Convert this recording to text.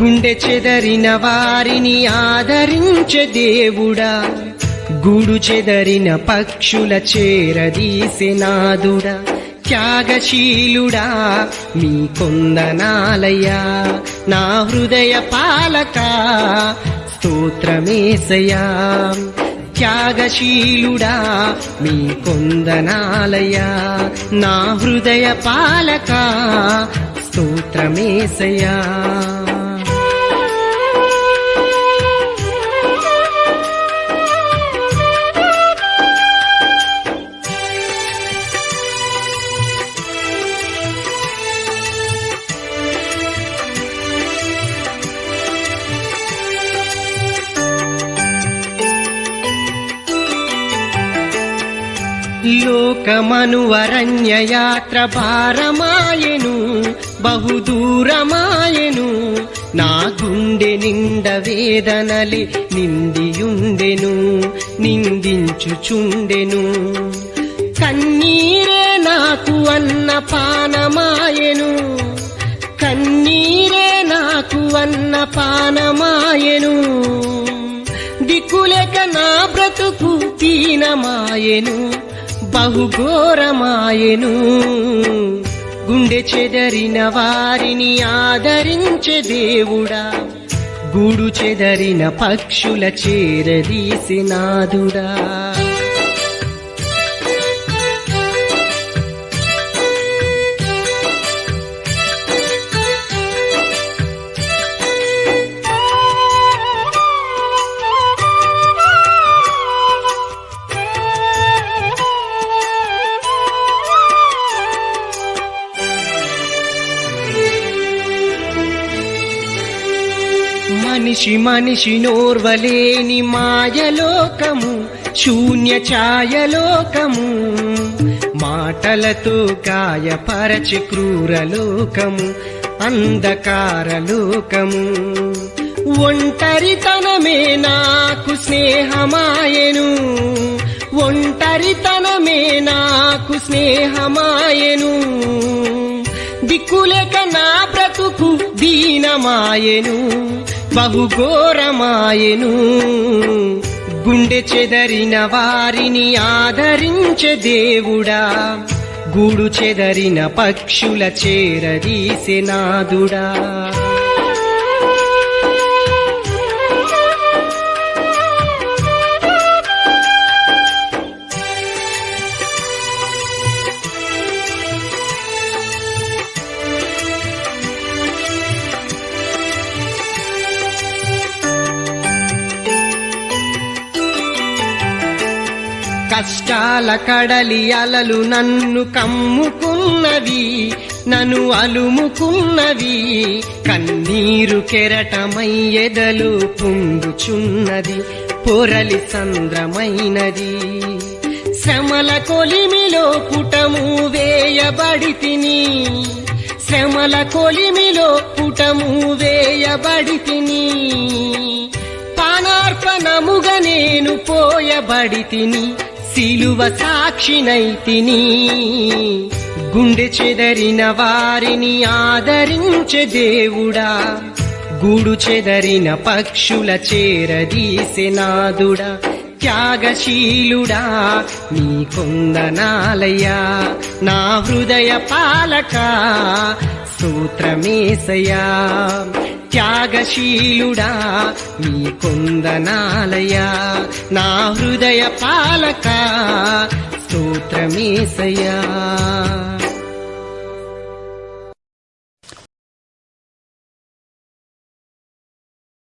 గుండె చెదరిన వారిని ఆదరించే దేవుడా. గూడు చెదరిన పక్షుల చేరదీసెనాదుడా త్యాగశీలుడా మీ కొందనాలయ్యా. నా హృదయ పాలక స్తోత్రమేసయా త్యాగశీలుడా మీ కొందనాలయ్యా. నా హృదయ పాలక స్తోత్రమేసయా లోకమనువరణ్యయాత్ర భారమాయను బహుదూరమాయను. నా గుండె నిండ వేదనలే నిండియుండెను నిందించుచుండెను. కన్నీరే నాకు అన్న పానమాయను కన్నీరే నాకు అన్న పానమాయను. దిక్కులేక నా బ్రతుకు తీనమాయెను బహుఘోరమాయెను. గుండె చెదరిన వారిని ఆదరించే దేవుడా. గూడు చెదరిన పక్షుల చేరదీసినాదుడా మనిషి మనిషి నోర్వలేని మాయలోకము శూన్య ఛాయలోకము. మాటలతో గాయపరచి క్రూరలోకము అంధకారలోకము ఒంటరితనమే నాకు స్నేహమాయను. ఒంటరితనమే నాకు స్నేహమాయను. దిక్కులేక నా బ్రతుకు దీనమాయను. బహుఘోరమాయెను గుండె చెదరిన వారిని ఆదరించే దేవుడా. గూడు చెదరిన పక్షుల చేరదీసెనాదుడా కష్టాల కడలి అలలు నన్ను కమ్ముకున్నవి నన్ను అలుముకున్నవి కన్నీరు కెరటమై ఎదలు పొంగుచున్నది పొరలి సంద్రమైనది. శ్రమల కొలిమిలో పుటము వేయబడి తిని శ్రమల కొలిమిలో పుటము వేయబడి తిని పానార్పణముగా నేను పోయబడి తిని సిలువ సాక్షినైతిని గుండె చెదరిన వారిని ఆదరించే దేవుడా. గూడు చెదరిన పక్షుల చేరదీసెనాదుడా త్యాగశీలుడా నీ కొందనాలయ్యా. నా హృదయ పాలక సూత్రమేసయా త్యాగశీలుడా నీ కొందనాలయ్యా నా హృదయ పాలక స్తోత్రమేసయా